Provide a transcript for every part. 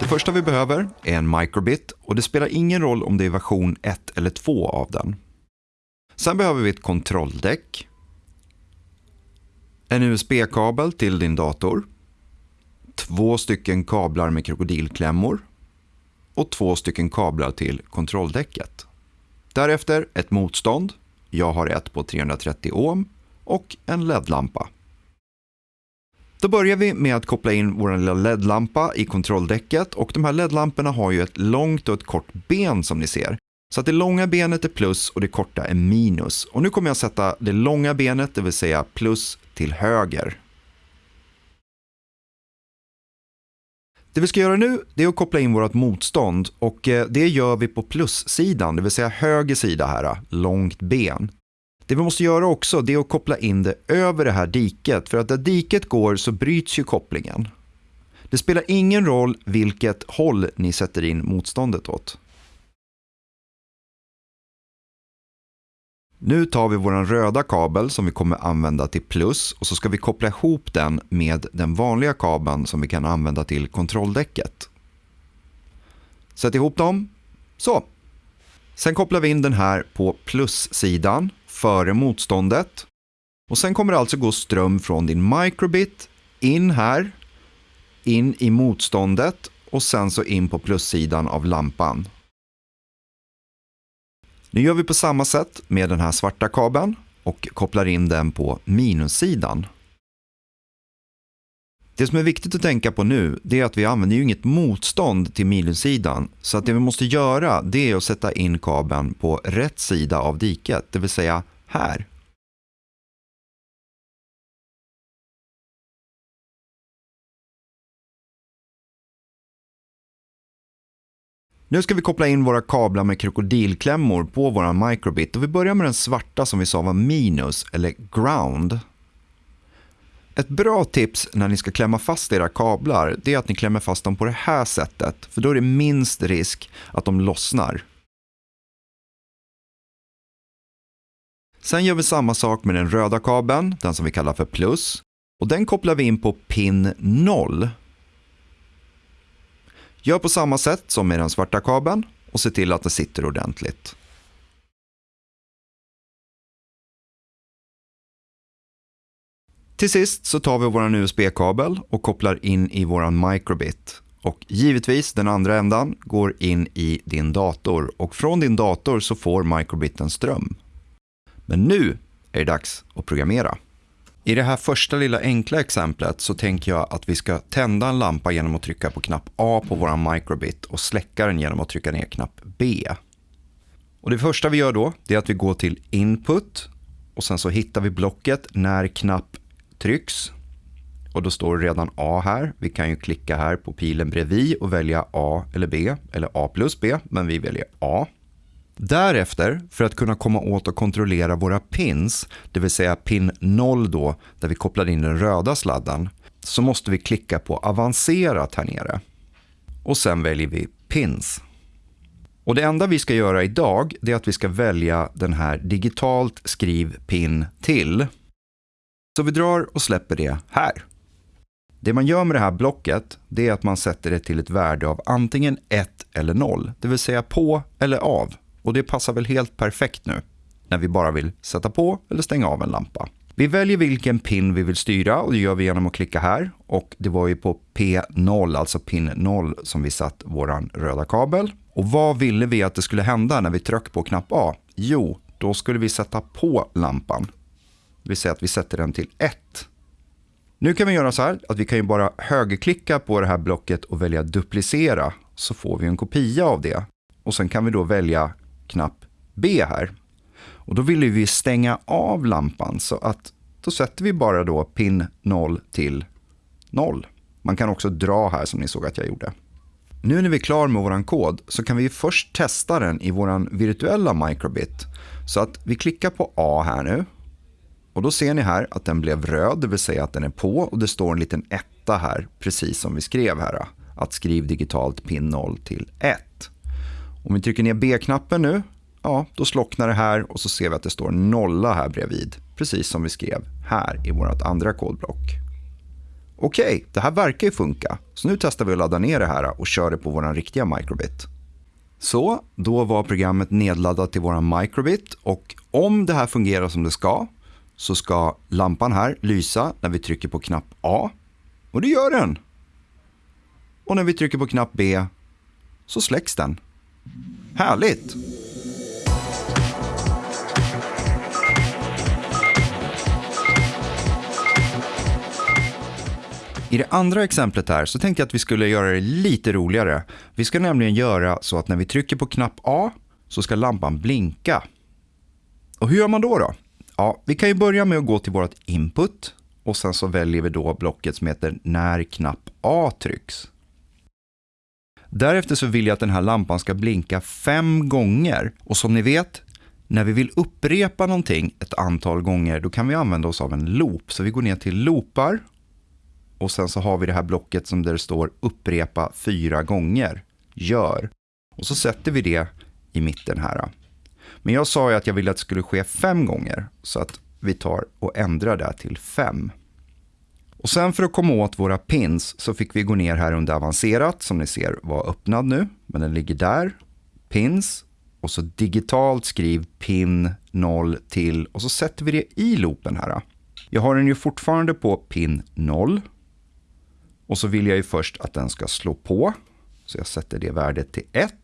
Det första vi behöver är en microbit och det spelar ingen roll om det är version 1 eller 2 av den. Sen behöver vi ett kontrolldäck, en USB-kabel till din dator, två stycken kablar med krokodilklämmor och två stycken kablar till kontrolldäcket. Därefter ett motstånd, jag har ett på 330 ohm och en LED-lampa. Då börjar vi med att koppla in vår lilla LED-lampa i kontrolldäcket och de här LED-lamporna har ju ett långt och ett kort ben som ni ser. Så att det långa benet är plus och det korta är minus. Och nu kommer jag sätta det långa benet, det vill säga plus, till höger. Det vi ska göra nu är att koppla in vårt motstånd och eh, det gör vi på plussidan, det vill säga höger sida här, långt ben. Det vi måste göra också är att koppla in det över det här diket, för att där diket går så bryts ju kopplingen. Det spelar ingen roll vilket håll ni sätter in motståndet åt. Nu tar vi vår röda kabel som vi kommer använda till plus och så ska vi koppla ihop den med den vanliga kabeln som vi kan använda till kontrolldäcket. Sätt ihop dem. Så. Sen kopplar vi in den här på plussidan före motståndet. Och Sen kommer det alltså gå ström från din microbit in här, in i motståndet och sen så in på plussidan av lampan. Nu gör vi på samma sätt med den här svarta kabeln och kopplar in den på minussidan. Det som är viktigt att tänka på nu det är att vi använder ju inget motstånd till minussidan. Så att det vi måste göra det är att sätta in kabeln på rätt sida av diket, det vill säga här. Nu ska vi koppla in våra kablar med krokodilklämmor på vår microbit och vi börjar med den svarta som vi sa var minus eller ground. Ett bra tips när ni ska klämma fast era kablar det är att ni klämmer fast dem på det här sättet för då är det minst risk att de lossnar. Sen gör vi samma sak med den röda kabeln, den som vi kallar för plus. Och den kopplar vi in på pin 0. Gör på samma sätt som med den svarta kabeln och se till att den sitter ordentligt. Till sist så tar vi vår USB-kabel och kopplar in i vår microbit. Och givetvis den andra ändan går in i din dator och från din dator så får microbiten ström. Men nu är det dags att programmera. I det här första lilla enkla exemplet så tänker jag att vi ska tända en lampa genom att trycka på knapp A på vår microbit och släcka den genom att trycka ner knapp B. Och det första vi gör då är att vi går till input och sen så hittar vi blocket när knapp trycks. Och då står det redan A här. Vi kan ju klicka här på pilen bredvid och välja A eller B, eller A plus B, men vi väljer A. Därefter, för att kunna komma åt och kontrollera våra pins, det vill säga pin 0 då, där vi kopplade in den röda sladden, så måste vi klicka på avancerat här nere. Och sen väljer vi pins. Och det enda vi ska göra idag, det är att vi ska välja den här digitalt skriv pin till. Så vi drar och släpper det här. Det man gör med det här blocket, det är att man sätter det till ett värde av antingen 1 eller 0, det vill säga på eller av. Och det passar väl helt perfekt nu när vi bara vill sätta på eller stänga av en lampa. Vi väljer vilken pin vi vill styra och det gör vi genom att klicka här. Och det var ju på P0, alltså pin 0, som vi satt vår röda kabel. Och vad ville vi att det skulle hända när vi tryckte på knapp A? Jo, då skulle vi sätta på lampan. Det vill säga att vi sätter den till 1. Nu kan vi göra så här att vi kan ju bara högerklicka på det här blocket och välja duplicera så får vi en kopia av det. Och sen kan vi då välja knapp B här. Och då vill vi stänga av lampan så att då sätter vi bara då pin 0 till 0. Man kan också dra här som ni såg att jag gjorde. Nu när vi är klar med vår kod så kan vi först testa den i vår virtuella microbit. Så att vi klickar på A här nu. Och då ser ni här att den blev röd, det vill säga att den är på och det står en liten etta här, precis som vi skrev här. Att skriv digitalt pin 0 till 1. Om vi trycker ner B-knappen nu ja, då slocknar det här och så ser vi att det står nolla här bredvid. Precis som vi skrev här i vårt andra kodblock. Okej, det här verkar ju funka. Så nu testar vi att ladda ner det här och kör det på vår riktiga microbit. Så, då var programmet nedladdat till vår microbit och om det här fungerar som det ska så ska lampan här lysa när vi trycker på knapp A. Och det gör den. Och när vi trycker på knapp B så släcks den. Härligt! I det andra exemplet här så tänkte jag att vi skulle göra det lite roligare. Vi ska nämligen göra så att när vi trycker på knapp A så ska lampan blinka. Och hur gör man då? då? Ja, vi kan ju börja med att gå till vårt input och sen så väljer vi då blocket som heter när knapp A trycks. Därefter så vill jag att den här lampan ska blinka fem gånger och som ni vet, när vi vill upprepa någonting ett antal gånger, då kan vi använda oss av en loop. Så vi går ner till loopar och sen så har vi det här blocket som där det står upprepa fyra gånger. Gör. Och så sätter vi det i mitten här. Men jag sa ju att jag ville att det skulle ske fem gånger. Så att vi tar och ändrar det till fem. Och sen för att komma åt våra pins så fick vi gå ner här under avancerat som ni ser var öppnad nu. Men den ligger där. Pins. Och så digitalt skriv pin 0 till och så sätter vi det i loopen här. Jag har den ju fortfarande på pin 0. Och så vill jag ju först att den ska slå på. Så jag sätter det värdet till 1.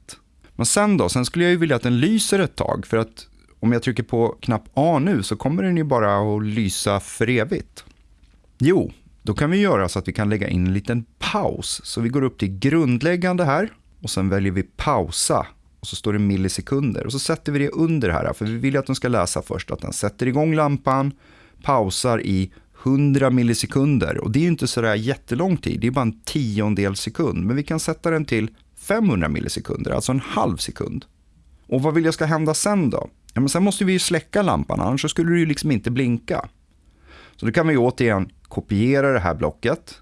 Men sen då, sen skulle jag ju vilja att den lyser ett tag. För att om jag trycker på knapp A nu så kommer den ju bara att lysa för evigt. Jo, då kan vi göra så att vi kan lägga in en liten paus. Så vi går upp till grundläggande här och sen väljer vi pausa. Och så står det millisekunder och så sätter vi det under här. För vi vill att den ska läsa först att den sätter igång lampan, pausar i 100 millisekunder. Och det är ju inte sådär jättelång tid, det är bara en tiondel sekund. Men vi kan sätta den till 500 millisekunder, alltså en halv sekund. Och vad vill jag ska hända sen då? Ja, men sen måste vi ju släcka lampan, annars skulle det ju liksom inte blinka. Så då kan vi återigen kopiera det här blocket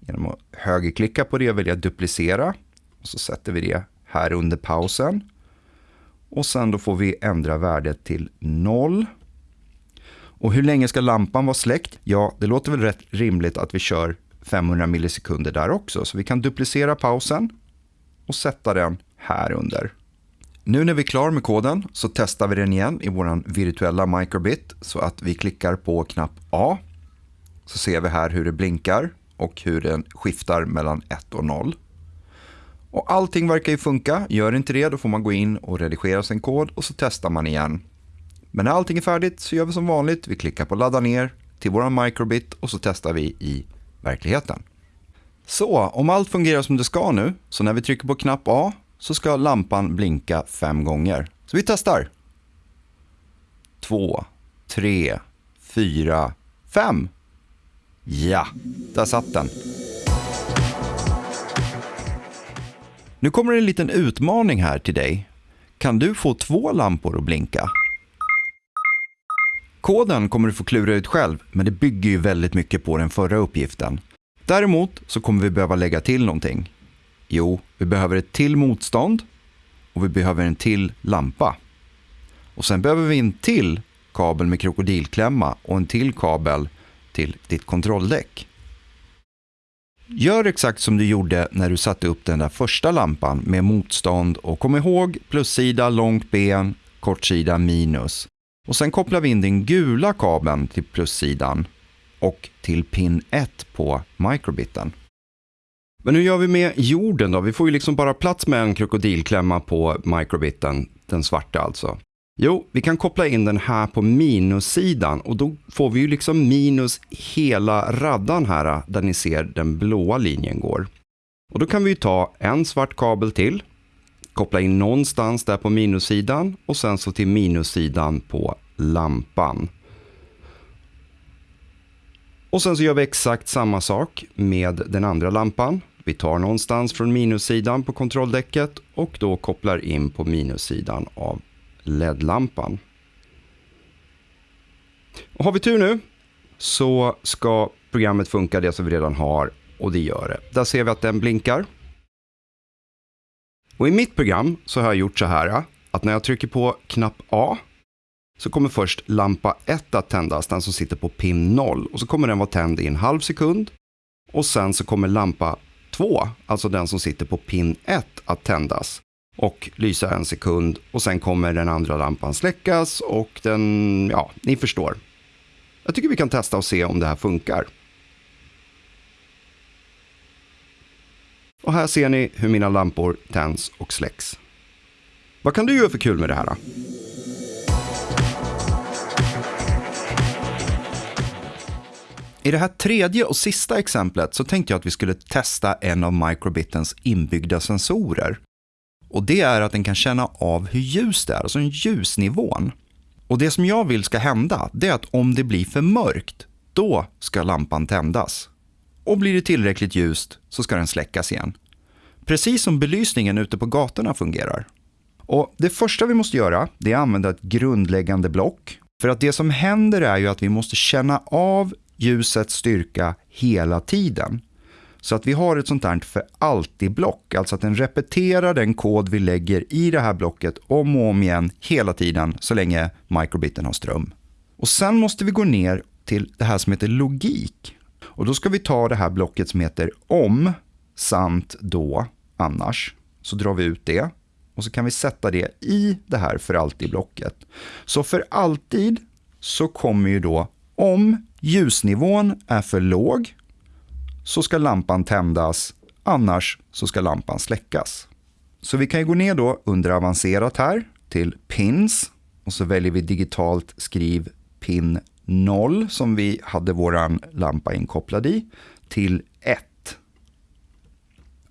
genom att högerklicka på det och välja duplicera. Och så sätter vi det här under pausen. Och sen då får vi ändra värdet till 0. Och hur länge ska lampan vara släckt? Ja, det låter väl rätt rimligt att vi kör 500 millisekunder där också. Så vi kan duplicera pausen och sätta den här under. Nu när vi är klar med koden så testar vi den igen i vår virtuella microbit så att vi klickar på knapp A. Så ser vi här hur det blinkar och hur den skiftar mellan 1 och 0. Och allting verkar ju funka. Gör inte det, då får man gå in och redigera sin kod och så testar man igen. Men när allting är färdigt så gör vi som vanligt. Vi klickar på ladda ner till vår microbit och så testar vi i verkligheten. Så om allt fungerar som det ska nu, så när vi trycker på knapp A så ska lampan blinka fem gånger. Så vi testar. Två, tre, fyra, fem. Ja, där satt den. Nu kommer en liten utmaning här till dig. Kan du få två lampor att blinka? Koden kommer du få klura ut själv, men det bygger ju väldigt mycket på den förra uppgiften. Däremot så kommer vi behöva lägga till någonting. Jo, vi behöver ett till motstånd och vi behöver en till lampa. Och sen behöver vi en till kabel med krokodilklämma och en till kabel till ditt kontrolldäck. Gör exakt som du gjorde när du satte upp den där första lampan med motstånd och kom ihåg plussida långt ben, kortsida minus. Och sen kopplar vi in den gula kabeln till plussidan och till pin 1 på microbiten. Men hur gör vi med jorden då? Vi får ju liksom bara plats med en krokodilklämma på microbiten, den svarta alltså. Jo, vi kan koppla in den här på minussidan och då får vi ju liksom minus hela raddan här där ni ser den blåa linjen går. Och då kan vi ta en svart kabel till, koppla in någonstans där på minussidan och sen så till minussidan på lampan. Och sen så gör vi exakt samma sak med den andra lampan. Vi tar någonstans från minussidan på kontrolldäcket och då kopplar in på minussidan av LED-lampan. Och har vi tur nu så ska programmet funka det som vi redan har och det gör det. Där ser vi att den blinkar. Och i mitt program så har jag gjort så här att när jag trycker på knapp A så kommer först lampa 1 att tändas, den som sitter på pin 0. Och så kommer den vara tänd i en halv sekund. Och sen så kommer lampa 2, alltså den som sitter på pin 1, att tändas och lysa en sekund. Och sen kommer den andra lampan släckas och den, ja, ni förstår. Jag tycker vi kan testa och se om det här funkar. Och här ser ni hur mina lampor tänds och släcks. Vad kan du göra för kul med det här? Då? I det här tredje och sista exemplet så tänkte jag att vi skulle testa en av microbitens inbyggda sensorer. Och det är att den kan känna av hur ljust det är, alltså ljusnivån. Och det som jag vill ska hända, det är att om det blir för mörkt, då ska lampan tändas. Och blir det tillräckligt ljust så ska den släckas igen. Precis som belysningen ute på gatorna fungerar. Och Det första vi måste göra det är att använda ett grundläggande block. För att det som händer är ju att vi måste känna av ljusets styrka hela tiden. Så att vi har ett sånt här för alltid-block, alltså att den repeterar den kod vi lägger i det här blocket om och om igen hela tiden så länge microbiten har ström. Och sen måste vi gå ner till det här som heter logik. Och då ska vi ta det här blocket som heter om, samt då, annars. Så drar vi ut det och så kan vi sätta det i det här för alltid-blocket. Så för alltid så kommer ju då om ljusnivån är för låg så ska lampan tändas, annars så ska lampan släckas. Så vi kan ju gå ner då under avancerat här till pins och så väljer vi digitalt skriv pin 0 som vi hade våran lampa inkopplad i till 1.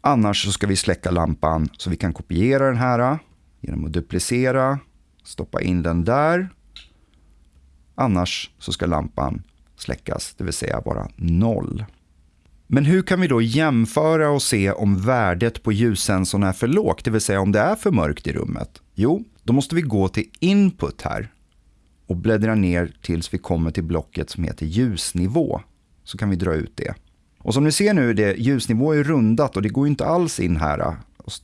Annars så ska vi släcka lampan så vi kan kopiera den här genom att duplicera, stoppa in den där. Annars så ska lampan släckas, det vill säga vara 0. Men hur kan vi då jämföra och se om värdet på ljussensorn är för lågt, det vill säga om det är för mörkt i rummet? Jo, då måste vi gå till input här och bläddra ner tills vi kommer till blocket som heter ljusnivå. Så kan vi dra ut det. Och som ni ser nu, det, ljusnivå är rundat och det går inte alls in här.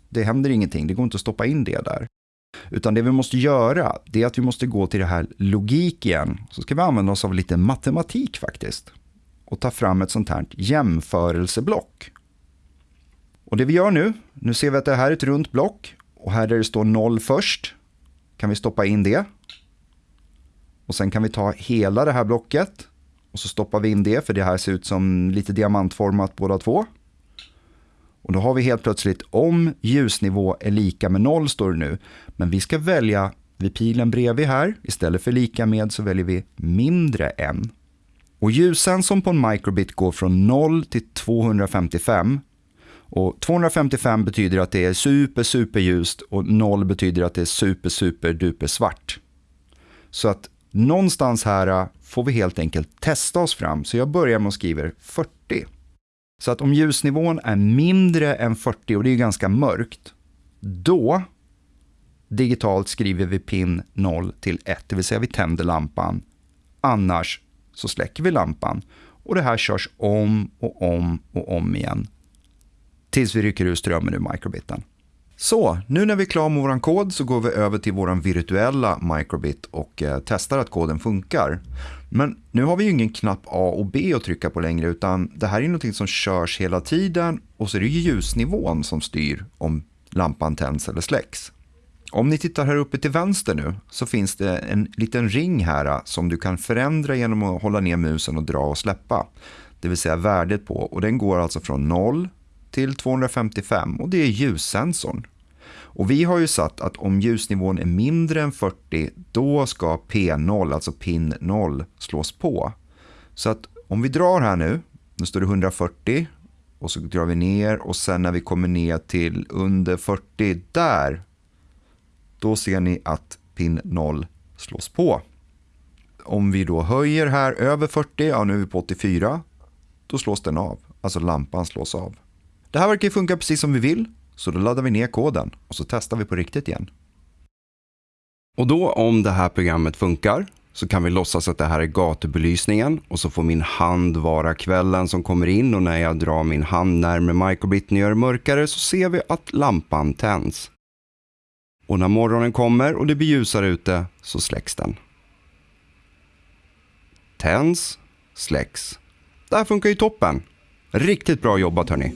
Det händer ingenting, det går inte att stoppa in det där. Utan det vi måste göra, det är att vi måste gå till det här logik igen. Så ska vi använda oss av lite matematik faktiskt och ta fram ett sånt här jämförelseblock. Och det vi gör nu, nu ser vi att det här är ett runt block och här där det står 0 först kan vi stoppa in det. Och sen kan vi ta hela det här blocket och så stoppar vi in det för det här ser ut som lite diamantformat båda två. Och då har vi helt plötsligt om ljusnivå är lika med 0 står det nu. Men vi ska välja vid pilen bredvid här, istället för lika med så väljer vi mindre än. Och ljussensorn på en microbit går från 0 till 255. Och 255 betyder att det är super, super ljust och 0 betyder att det är super, super, duper svart. Så att någonstans här äh, får vi helt enkelt testa oss fram. Så jag börjar med att skriva 40. Så att om ljusnivån är mindre än 40 och det är ganska mörkt, då digitalt skriver vi pin 0 till 1, det vill säga vi tänder lampan. Annars så släcker vi lampan och det här körs om och om och om igen tills vi rycker ur strömmen ur microbiten. Så, nu när vi är klara med vår kod så går vi över till vår virtuella microbit och eh, testar att koden funkar. Men nu har vi ju ingen knapp A och B att trycka på längre utan det här är något som körs hela tiden och så är det ljusnivån som styr om lampan tänds eller släcks. Om ni tittar här uppe till vänster nu så finns det en liten ring här äh, som du kan förändra genom att hålla ner musen och dra och släppa. Det vill säga värdet på och den går alltså från 0 till 255 och det är ljussensorn. Och vi har ju satt att om ljusnivån är mindre än 40 då ska P0, alltså pin 0, slås på. Så att om vi drar här nu, nu står det 140 och så drar vi ner och sen när vi kommer ner till under 40 där då ser ni att pin 0 slås på. Om vi då höjer här över 40, ja nu är vi på 84, då slås den av. Alltså lampan slås av. Det här verkar funka precis som vi vill, så då laddar vi ner koden och så testar vi på riktigt igen. Och då om det här programmet funkar så kan vi låtsas att det här är gatubelysningen och så får min hand vara kvällen som kommer in och när jag drar min hand närmare microbiten och gör det mörkare så ser vi att lampan tänds. Och när morgonen kommer och det blir ljusare ute så släcks den. Tänds, släcks. Det här funkar ju toppen. Riktigt bra jobbat hörni.